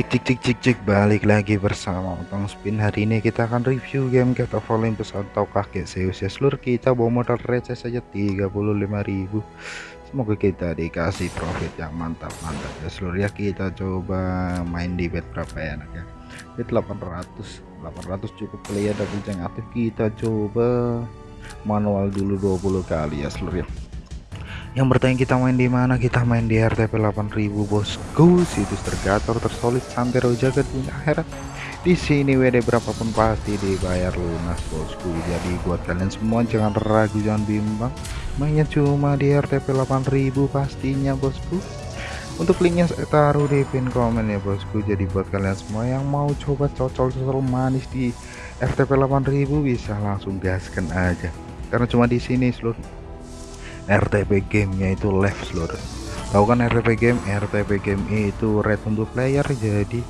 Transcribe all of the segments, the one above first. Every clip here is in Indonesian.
Cik cik cik cik cik balik lagi bersama Otong Spin. Hari ini kita akan review game Cat of Olympus atau kakek Zeus ya? Seluruh kita bawa modal receh saja 35.000 semoga kita dikasih profit yang mantap-mantap ya. Seluruh ya kita coba main di bet berapa ya anak ya? Bet 800 800 cukup player double yang aktif. Kita coba manual dulu 20 kali ya seluruh ya yang bertanya kita main di mana? Kita main di RTP 8000 bosku situs tergator tersolid santero jagat dunia akhirat. Di sini WD berapapun pasti dibayar lunas bosku. Jadi buat kalian semua jangan ragu jangan bimbang. Mainnya cuma di RTP 8000 pastinya bosku. Untuk linknya saya taruh di pin komen ya bosku. Jadi buat kalian semua yang mau coba cocol-cocol manis di RTP 8000 bisa langsung gaskan aja. Karena cuma di sini seluruh RTP gamenya itu live seluruh tahu kan RTP game? RTP game itu red untuk player jadi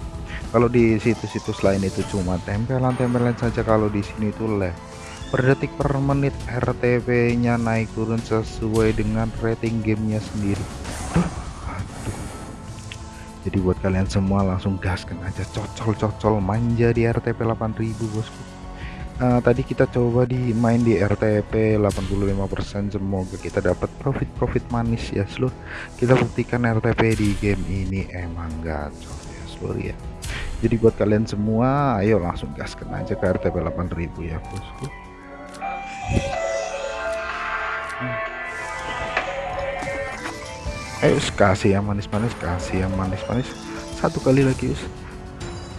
kalau di situs-situs lain itu cuma tempelan-tempelan saja kalau di sini itu live per detik per menit RTP nya naik turun sesuai dengan rating gamenya sendiri. Jadi buat kalian semua langsung gaskan aja. Cocol-cocol manja di RTP 8000 bosku uh, tadi kita coba di main di RTP 85% semoga kita dapat profit-profit manis ya seluruh kita buktikan RTP di game ini emang gacor ya seluruh ya. Jadi buat kalian semua ayo langsung gaskan aja ke RTP 8000 ya bosku ayo kasih yang manis-manis kasih yang manis-manis. Satu kali lagi us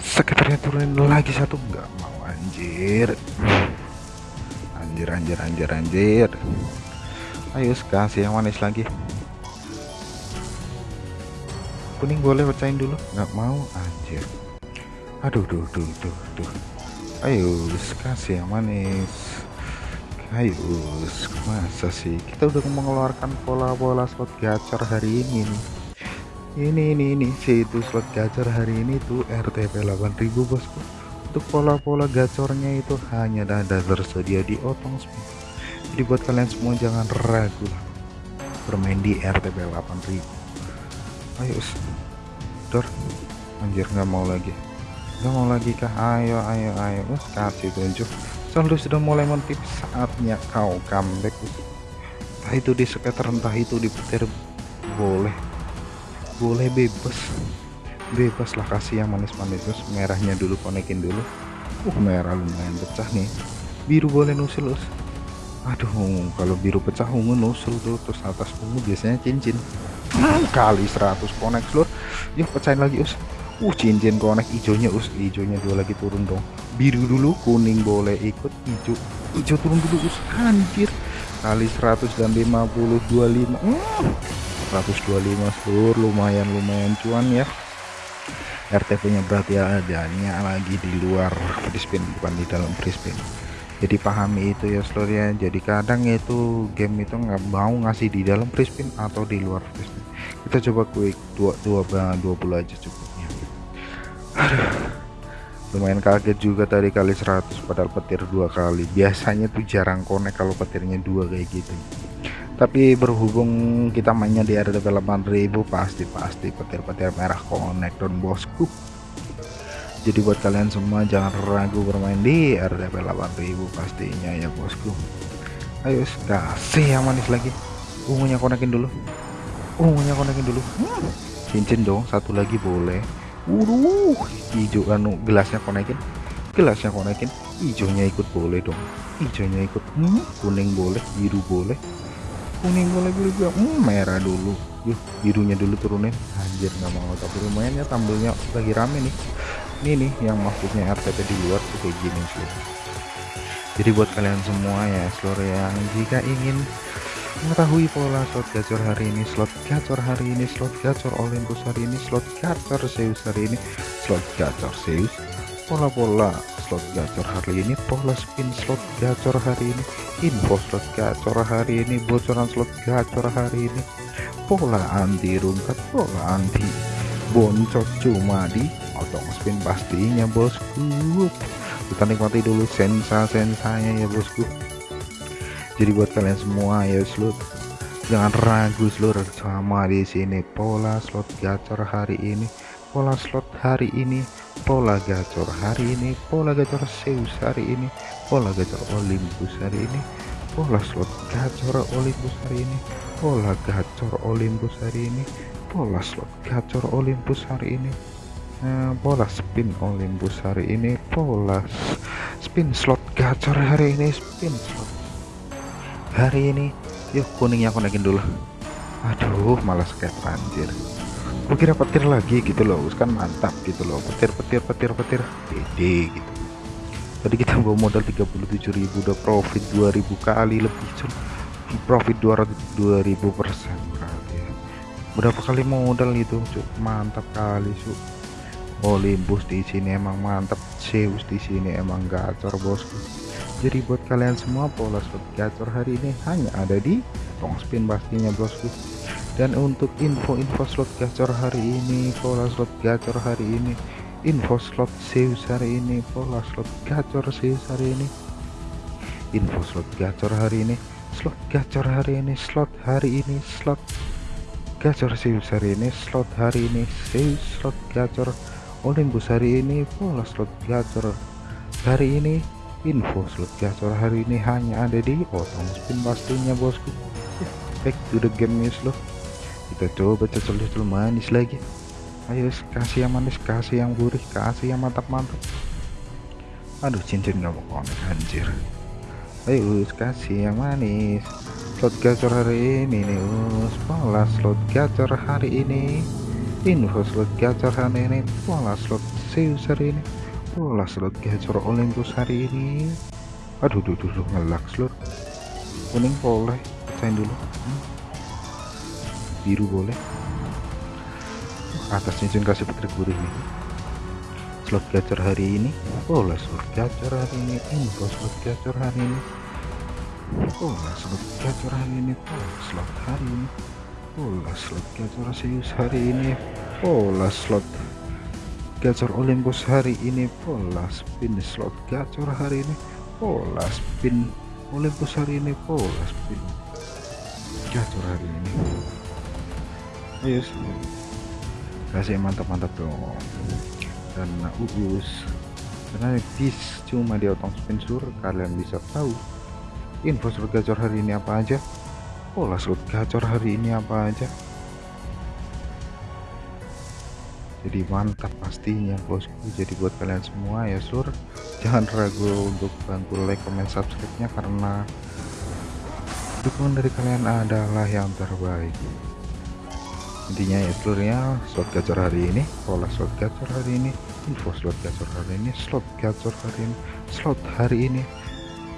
sekitarnya turunin lagi satu enggak mau anjir. Anjir anjir anjir anjir. Ayo kasih yang manis lagi. Kuning boleh pecahin dulu? Nggak mau anjir. Aduh duh duh duh duh. Ayo kasih yang manis. Ayo masa sih? Kita udah mengeluarkan pola-pola slot gacor hari ini nih. Ini ini ini sih itu slot gacor hari ini tuh RTP 8000 bosku untuk pola-pola gacornya itu hanya ada tersedia di otong spin jadi buat kalian semua jangan ragu lah. Bermain di RTP 8000 ayo dor. Anjir nggak mau lagi. Nggak mau lagi kah? Ayo ayo ayo. Us kasih tunjuk. Saldo sudah mulai mentip saatnya kau comeback entah itu di sekitar entah itu di petir boleh. Boleh bebas bebas lah kasih yang manis-manis terus merahnya dulu konekin dulu. Uh merah lumayan pecah nih. Biru boleh nusul us. Aduh kalau biru pecah ungu nusul tuh terus atas ungu biasanya cincin. Hmm, kali 100 konek seluruh yuk pecahin lagi us. Uh cincin konek hijaunya us. Hijaunya dua lagi turun dong. Biru dulu kuning boleh ikut hijau. Hijau turun dulu us. Anjir. Kali 100 dan 50 25 hmm, 125 seluruh lumayan lumayan cuan ya RTP nya berarti adanya lagi di luar spin bukan di dalam spin jadi pahami itu ya seluruh ya jadi kadang itu game itu nggak mau ngasih di dalam spin atau di luar spin kita coba quick dua dua dua puluh aja cukupnya. Lumayan kaget juga tadi kali 100 padahal petir dua kali. Biasanya tuh jarang connect kalau petirnya dua kayak gitu tapi berhubung kita mainnya di RTP 8000 pasti pasti petir-petir merah connect don bosku. Jadi buat kalian semua jangan ragu bermain di RTP 8000 pastinya ya bosku. Ayo kasih yang manis lagi. Ungunya konekin dulu. Ungunya konekin dulu. Hmm, cincin dong satu lagi boleh. Wuduh, hijau anu gelasnya konekin. Gelasnya konekin hijaunya ikut boleh dong. Hijaunya ikut hmm, kuning boleh biru boleh kuning boleh biru juga hmm, merah dulu. Yuk birunya dulu turunin. Anjir nggak mau tapi lumayan ya tampilnya lagi rame nih. Ini nih yang maksudnya RTP di luar tuh kayak gini sih. Jadi buat kalian semua ya seluruh yang jika ingin mengetahui pola slot gacor hari ini slot gacor hari ini slot gacor Olympus hari ini slot gacor Zeus hari ini slot gacor Zeus pola-pola slot gacor hari ini pola spin slot gacor hari ini info slot gacor hari ini bocoran slot gacor hari ini. Pola anti rungkat pola anti boncos cuma di otong spin pastinya bosku. Kita nikmati dulu sensa-sensanya ya bosku. Jadi buat kalian semua ya slot. Jangan ragu seluruh sama di sini. Pola slot gacor hari ini pola slot hari ini pola gacor hari ini pola gacor Zeus hari ini pola gacor Olympus hari ini pola slot gacor Olympus hari ini pola gacor Olympus hari ini pola slot gacor Olympus hari ini nah, pola spin Olympus hari ini pola spin slot gacor hari ini spin slot hari ini. Yuk kuningnya aku naikin dulu. Aduh malas kayak anjir kira petir lagi gitu loh kan mantap gitu loh. Petir petir petir petir. Pede gitu. Tadi kita bawa modal 37.000 udah profit 2000 kali lebih cuy profit 200 2000 persen berarti. Berapa kali modal itu cuy mantap kali cuy Olympus di sini emang mantap. Zeus di sini emang gacor bosku. Jadi buat kalian semua pola slot gacor hari ini hanya ada di tong spin pastinya bosku dan untuk info-info slot gacor hari ini pola slot gacor hari ini info slot Zeus hari ini pola slot gacor Zeus hari ini info slot gacor hari ini slot gacor hari ini slot hari ini slot gacor Zeus hari ini slot hari ini Zeus slot gacor Olympus hari ini pola slot gacor hari ini info slot gacor hari ini hanya ada di otong spin pastinya bosku back to the game news loh kita coba cocol-cocol manis lagi. Ayo kasih yang manis kasih yang gurih kasih yang mantap-mantap. Aduh cincin gak mau konek anjir. Ayo kasih yang manis. Slot gacor hari ini nih us pola slot gacor hari ini. Info slot gacor hari ini pola slot Zeus hari ini. Pola slot gacor Olympus hari ini. Aduh duh duh, duh ngelak slot. Kuning boleh pecahin dulu. Hmm biru boleh. Atas cincin kasih putri gurih nih slot gacor hari ini. Oh slot gacor hari ini info slot gacor hari ini. Oh slot gacor hari ini oh slot hari ini. Oh slot gacor Zeus hari ini. Oh slot gacor Olympus hari ini. Pola spin slot gacor hari ini. Pola spin Olympus hari ini. Pola spin gacor hari ini yes. Kasih mantap-mantap dong. Dan ugus karena bis cuma di otong spensur kalian bisa tahu info slot gacor hari ini apa aja. Pola slot gacor hari ini apa aja. Jadi mantap pastinya bosku. Jadi buat kalian semua ya sur. Jangan ragu untuk bantu like comment subscribe nya karena dukungan dari kalian adalah yang terbaik intinya ya seluruhnya slot gacor hari ini pola slot gacor hari ini info slot gacor hari ini slot gacor hari ini slot hari ini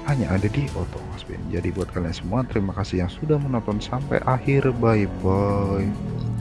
hanya ada di Spin jadi buat kalian semua terima kasih yang sudah menonton sampai akhir. Bye bye